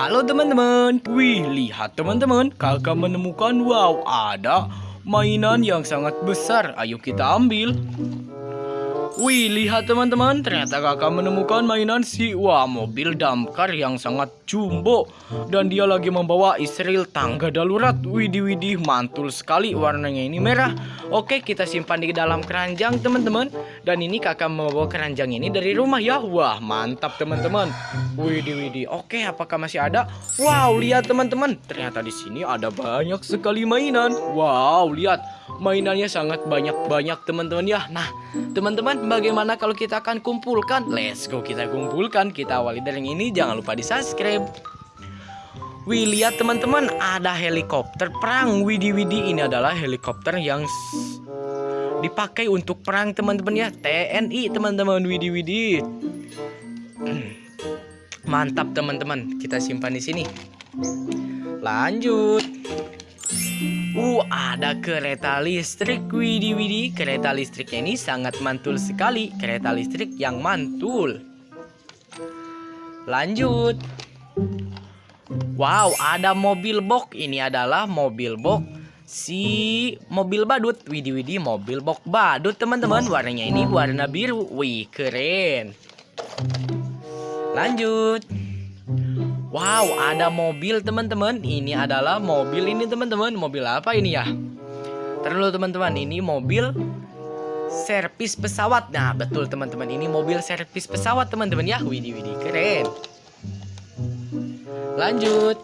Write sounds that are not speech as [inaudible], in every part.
Halo teman-teman. Wih lihat teman-teman. Kakak menemukan wow ada mainan yang sangat besar. Ayo kita ambil Wih, lihat teman-teman, ternyata kakak menemukan mainan si wah mobil damkar yang sangat jumbo dan dia lagi membawa Israel tangga darurat. Widih widih, mantul sekali warnanya ini merah. Oke, kita simpan di dalam keranjang teman-teman. Dan ini kakak membawa keranjang ini dari rumah ya. Wah, mantap teman-teman. Widih widih. Oke, apakah masih ada? Wow, lihat teman-teman, ternyata di sini ada banyak sekali mainan. Wow, lihat mainannya sangat banyak-banyak teman-teman ya. Nah, teman-teman bagaimana kalau kita akan kumpulkan? Let's go kita kumpulkan. Kita awali dari yang ini. Jangan lupa di subscribe. Wih lihat teman-teman ada helikopter perang Widi Widi ini adalah helikopter yang dipakai untuk perang teman-teman ya TNI teman-teman Widi Widi [clears throat] Mantap teman-teman kita simpan di sini Lanjut Uh, ada kereta listrik, widih widih. Kereta listriknya ini sangat mantul sekali. Kereta listrik yang mantul. Lanjut. Wow, ada mobil box. Ini adalah mobil box si mobil badut. Widih widih, mobil box badut teman-teman. Warnanya ini warna biru. Wih, keren. Lanjut. Wow, ada mobil teman-teman. Ini adalah mobil ini teman-teman. Mobil apa ini ya? Terlalu teman-teman, ini mobil servis pesawat. Nah, betul teman-teman. Ini mobil servis pesawat teman-teman ya. Widih widih, keren. Lanjut.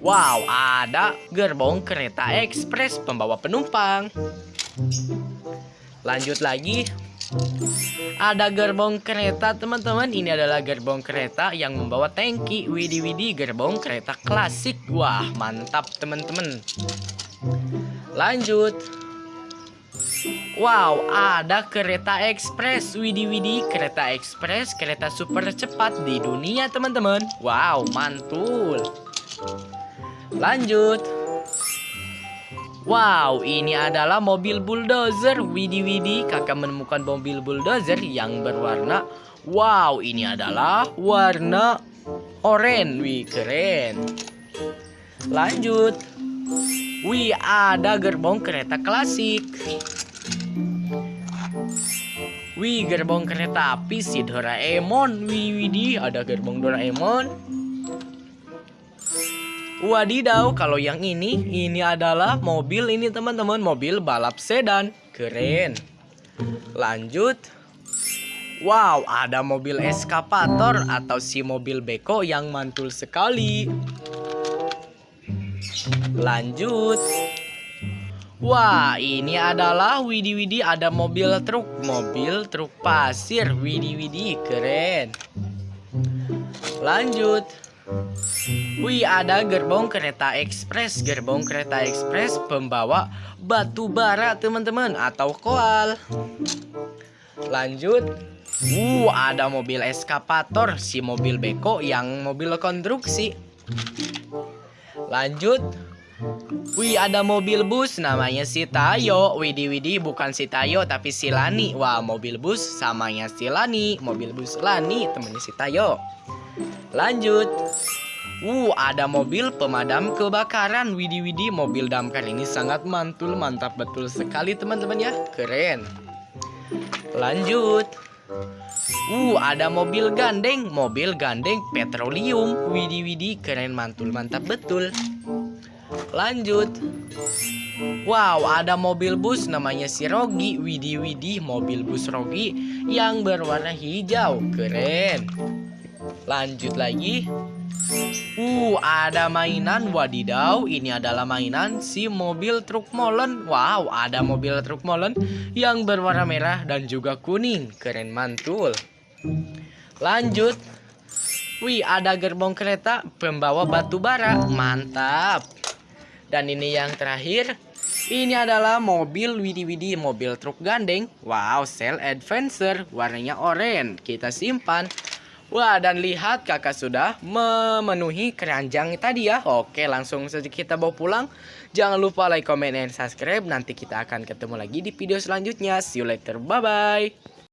Wow, ada gerbong kereta ekspres pembawa penumpang. Lanjut lagi. Ada gerbong kereta teman-teman. Ini adalah gerbong kereta yang membawa tangki. Widi Widi gerbong kereta klasik. Wah mantap teman-teman. Lanjut. Wow ada kereta ekspres. Widi Widi kereta ekspres Kereta super cepat di dunia teman-teman. Wow mantul. Lanjut Wow, ini adalah mobil bulldozer. Widi Widi, kakak menemukan mobil bulldozer yang berwarna. Wow, ini adalah warna oranye. Wih, keren. Lanjut. Wih, ada gerbong kereta klasik. Wih, gerbong kereta api si Doraemon. Wih, Widi, ada gerbong Doraemon. Wadidaw, kalau yang ini, ini adalah mobil ini teman-teman, mobil balap sedan. Keren. Lanjut. Wow, ada mobil eskapator atau si mobil beko yang mantul sekali. Lanjut. Wah, ini adalah Widi Widi ada mobil truk, mobil truk pasir. Widi Widi, keren. Lanjut. Wih, ada gerbong kereta ekspres. Gerbong kereta ekspres pembawa batu bara, teman-teman, atau koal. Lanjut. Uh, ada mobil eskapator, si mobil beko yang mobil konstruksi. Lanjut. Wih, ada mobil bus namanya si Tayo. Widi Widi bukan si Tayo tapi si Lani. Wah, mobil bus samanya si Lani. Mobil bus Lani temannya si Tayo. Lanjut. Uh, ada mobil pemadam kebakaran. Widi Widi, mobil damkar ini sangat mantul, mantap betul sekali teman-teman ya. Keren. Lanjut. Uh, ada mobil gandeng, mobil gandeng petroleum. Widi Widi, keren mantul, mantap betul. Lanjut. Wow, ada mobil bus namanya si Rogi. Widi Widi, mobil bus Rogi yang berwarna hijau. Keren. Lanjut lagi. Uh, ada mainan wadidaw. Ini adalah mainan si mobil truk molen. Wow, ada mobil truk molen yang berwarna merah dan juga kuning. Keren mantul. Lanjut. Wih, ada gerbong kereta pembawa batu bara. Mantap. Dan ini yang terakhir. Ini adalah mobil Widi Widi, mobil truk gandeng. Wow, Cell Adventure. Warnanya oranye. Kita simpan. Wah, dan lihat kakak sudah memenuhi keranjang tadi ya. Oke, langsung saja kita bawa pulang. Jangan lupa like, comment, dan subscribe. Nanti kita akan ketemu lagi di video selanjutnya. See you later. Bye-bye.